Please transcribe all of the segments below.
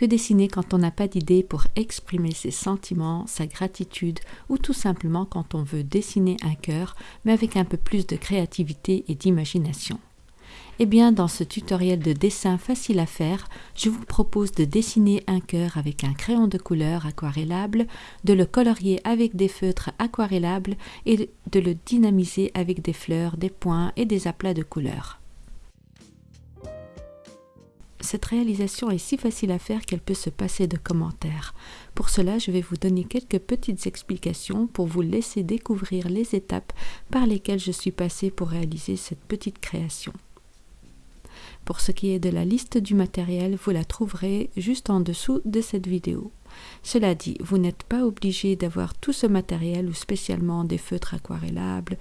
Que dessiner quand on n'a pas d'idée pour exprimer ses sentiments, sa gratitude ou tout simplement quand on veut dessiner un cœur mais avec un peu plus de créativité et d'imagination eh bien, dans ce tutoriel de dessin facile à faire, je vous propose de dessiner un cœur avec un crayon de couleur aquarellable, de le colorier avec des feutres aquarellables et de le dynamiser avec des fleurs, des points et des aplats de couleurs. Cette réalisation est si facile à faire qu'elle peut se passer de commentaires. Pour cela, je vais vous donner quelques petites explications pour vous laisser découvrir les étapes par lesquelles je suis passée pour réaliser cette petite création. Pour ce qui est de la liste du matériel, vous la trouverez juste en dessous de cette vidéo. Cela dit, vous n'êtes pas obligé d'avoir tout ce matériel ou spécialement des feutres aquarellables.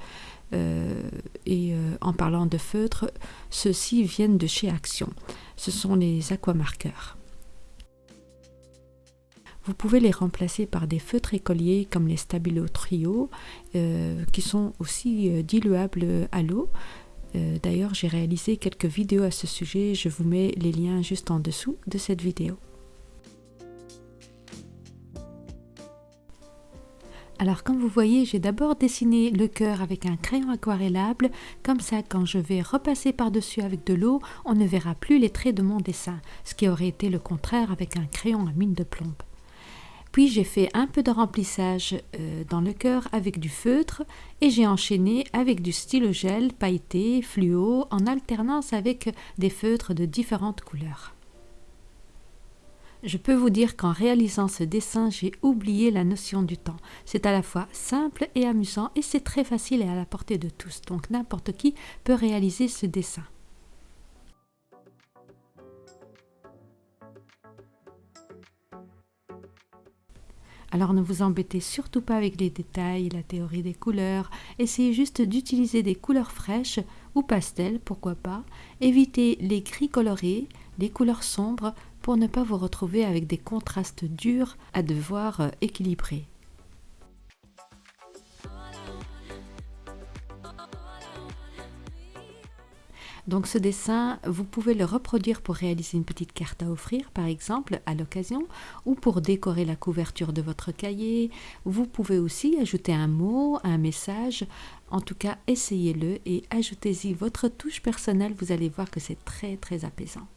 Euh, et euh, en parlant de feutres, ceux-ci viennent de chez Action. Ce sont les aquamarqueurs. Vous pouvez les remplacer par des feutres écoliers comme les Stabilo Trio, euh, qui sont aussi diluables à l'eau. D'ailleurs, j'ai réalisé quelques vidéos à ce sujet, je vous mets les liens juste en dessous de cette vidéo. Alors comme vous voyez, j'ai d'abord dessiné le cœur avec un crayon aquarellable, comme ça quand je vais repasser par-dessus avec de l'eau, on ne verra plus les traits de mon dessin, ce qui aurait été le contraire avec un crayon à mine de plomb. Puis j'ai fait un peu de remplissage euh, dans le cœur avec du feutre et j'ai enchaîné avec du stylo gel pailleté, fluo, en alternance avec des feutres de différentes couleurs. Je peux vous dire qu'en réalisant ce dessin, j'ai oublié la notion du temps. C'est à la fois simple et amusant et c'est très facile et à la portée de tous, donc n'importe qui peut réaliser ce dessin. Alors ne vous embêtez surtout pas avec les détails, la théorie des couleurs, essayez juste d'utiliser des couleurs fraîches ou pastel, pourquoi pas. Évitez les gris colorés, les couleurs sombres pour ne pas vous retrouver avec des contrastes durs à devoir euh, équilibrer. Donc ce dessin, vous pouvez le reproduire pour réaliser une petite carte à offrir, par exemple, à l'occasion, ou pour décorer la couverture de votre cahier. Vous pouvez aussi ajouter un mot, un message. En tout cas, essayez-le et ajoutez-y votre touche personnelle. Vous allez voir que c'est très très apaisant.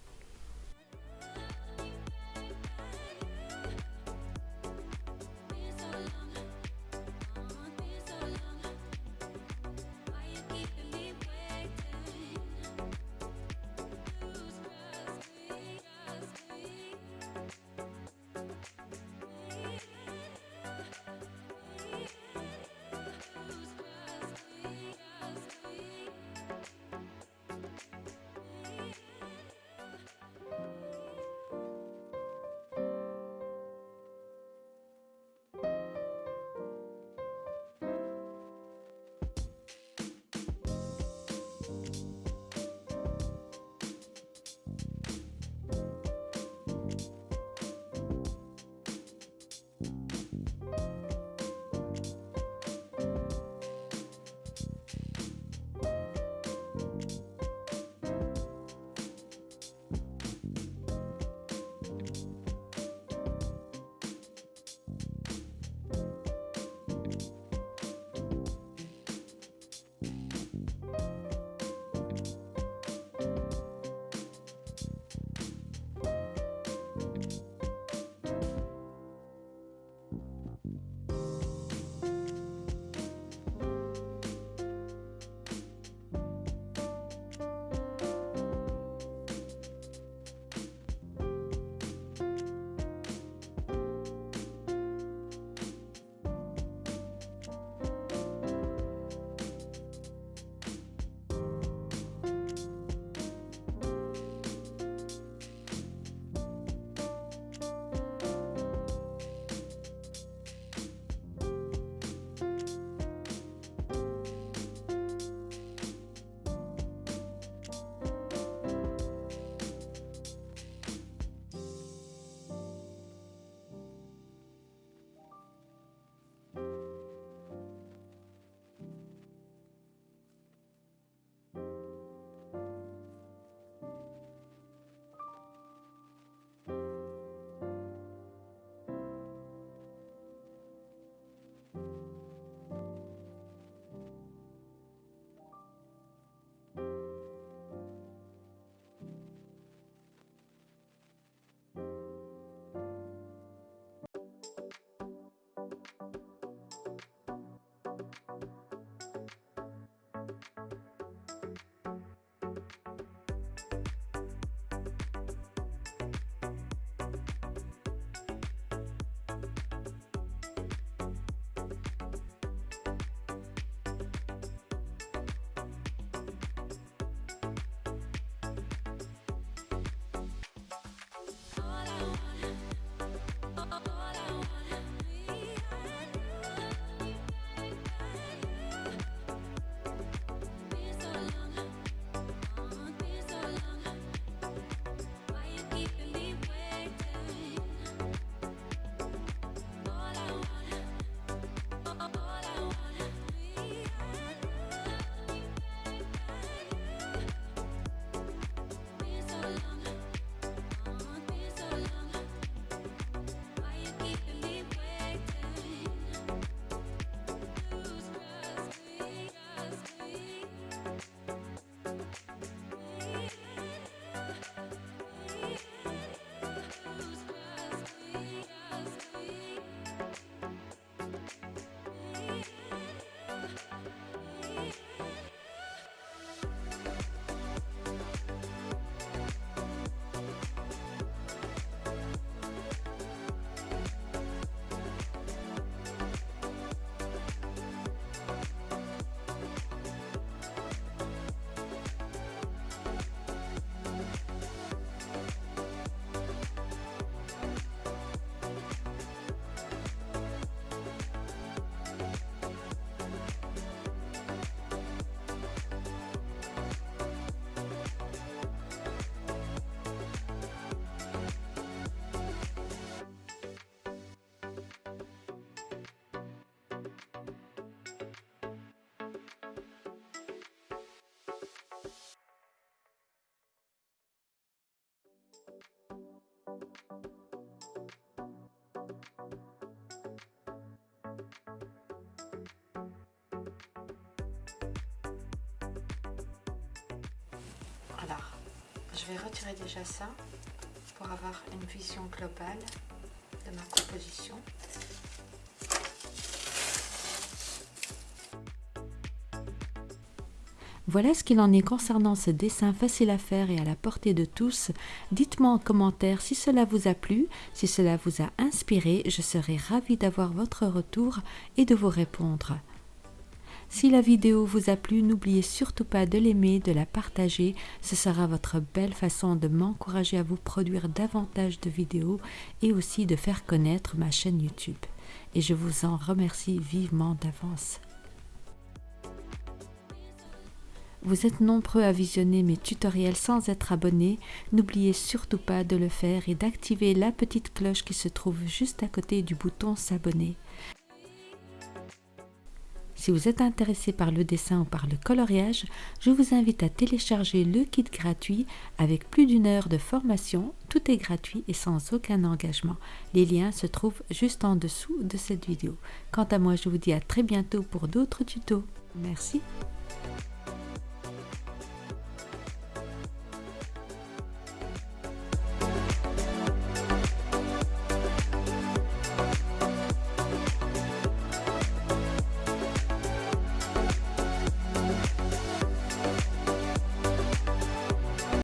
Je vais retirer déjà ça pour avoir une vision globale de ma composition. Voilà ce qu'il en est concernant ce dessin facile à faire et à la portée de tous. Dites-moi en commentaire si cela vous a plu, si cela vous a inspiré, je serai ravie d'avoir votre retour et de vous répondre. Si la vidéo vous a plu, n'oubliez surtout pas de l'aimer, de la partager. Ce sera votre belle façon de m'encourager à vous produire davantage de vidéos et aussi de faire connaître ma chaîne YouTube. Et je vous en remercie vivement d'avance. Vous êtes nombreux à visionner mes tutoriels sans être abonné. N'oubliez surtout pas de le faire et d'activer la petite cloche qui se trouve juste à côté du bouton s'abonner. Si vous êtes intéressé par le dessin ou par le coloriage, je vous invite à télécharger le kit gratuit avec plus d'une heure de formation. Tout est gratuit et sans aucun engagement. Les liens se trouvent juste en dessous de cette vidéo. Quant à moi, je vous dis à très bientôt pour d'autres tutos. Merci.